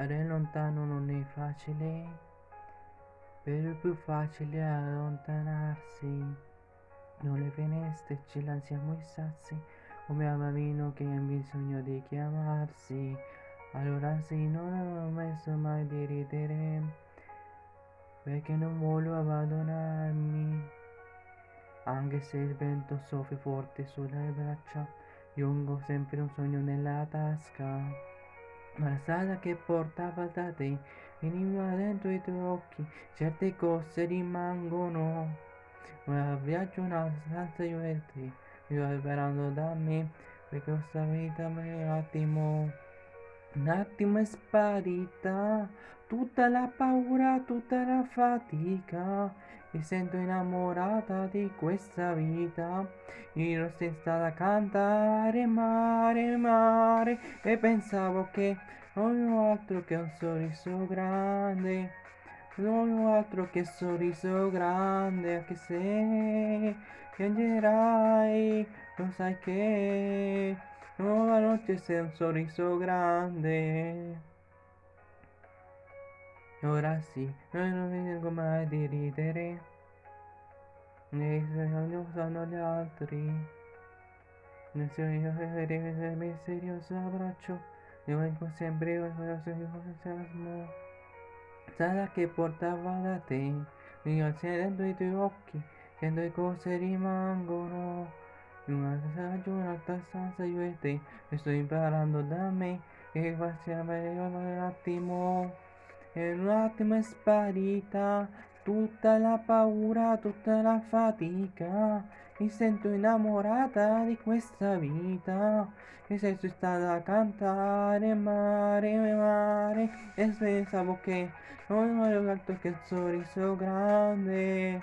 Stare lontano non è facile, però è più facile allontanarsi. Non le finestre ce la siamo i sassi, come a bambino che ha bisogno di chiamarsi. Allora sì, non ho messo mai di ridere, perché non voglio abbandonarmi. Anche se il vento soffia forte sulle braccia, io ho sempre un sogno nella tasca. Ma la strada che portava da te veniva dentro i tuoi occhi, certe cose rimangono. Ma viaggio una stanza io e te, io sperando da me, perché questa vita un attimo, un attimo è sparita, tutta la paura, tutta la fatica, mi sento innamorata di questa vita, io stata a cantare mare, mare, e pensavo che non ho altro che un sorriso grande, non ho altro che sorriso grande, anche se piangerai, lo sai che nuova notte sei un sorriso grande. Ora sì, noi non vengo mai di ridere, e se non sanno gli altri. Nel sogno il misterioso abbraccio, io vengo sempre entusiasmo. Sarà che portava da te, io dentro i tuoi occhi, sento le cose rimangono. In una giornata stanza io e te, e sto imparando da me, che passiamo un attimo. E un attimo è sparita tutta la paura, tutta la fatica. Mi sento innamorata di questa vita. E sei stata a cantare mare, mare. E pensavo che non ho altro che il sorriso grande.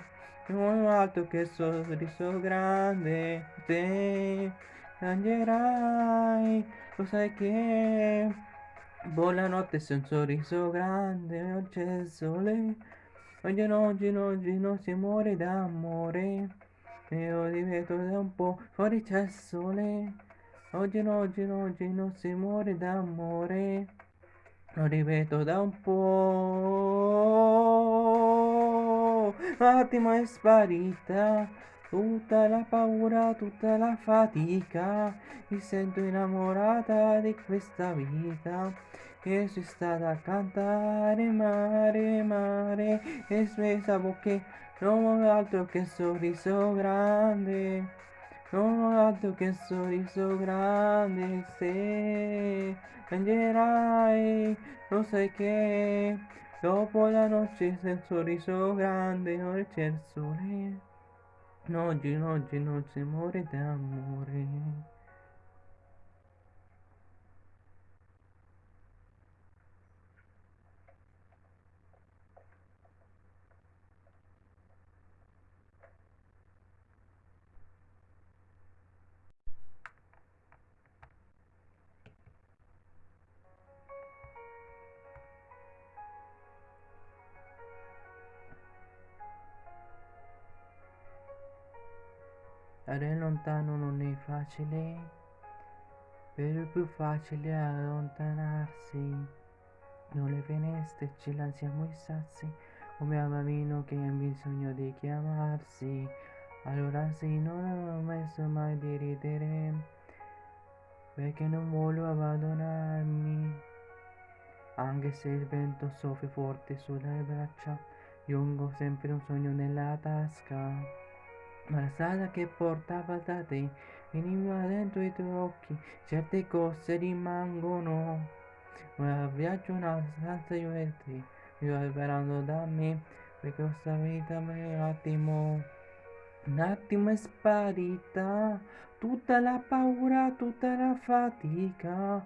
Non ho altro che sorriso grande. Te piangerai, lo sai che Buonanotte sei un sorriso grande, oggi c'è il sole. Oggi, oggi, oggi non si muore d'amore. Io ripeto da un po', fuori c'è il sole. Oggi, oggi, oggi non si muore d'amore. Lo ripeto da un po'. Un attimo è sparita. Tutta la paura, tutta la fatica, mi sento innamorata di questa vita. E sono stata a cantare mare, mare, e pensavo che non ho altro che sorriso grande. Non ho altro che sorriso grande, se piangerai, lo sai che dopo la notte c'è un sorriso grande, ora c'è il sole. Oggi, oggi non si muore d'amore. Stare lontano non è facile, però è più facile allontanarsi. Non le finestre ce la siamo i sassi, come a bambino che ha bisogno di chiamarsi. Allora sì, non ho messo mai di ridere, perché non voglio abbandonarmi. Anche se il vento soffia forte sulle braccia, ho sempre un sogno nella tasca. Ma la strada che portava da te veniva dentro i tuoi occhi, certe cose rimangono. Ma viaggio una stanza io e te, io sperando da me, perché questa vita un attimo, un attimo è sparita, tutta la paura, tutta la fatica.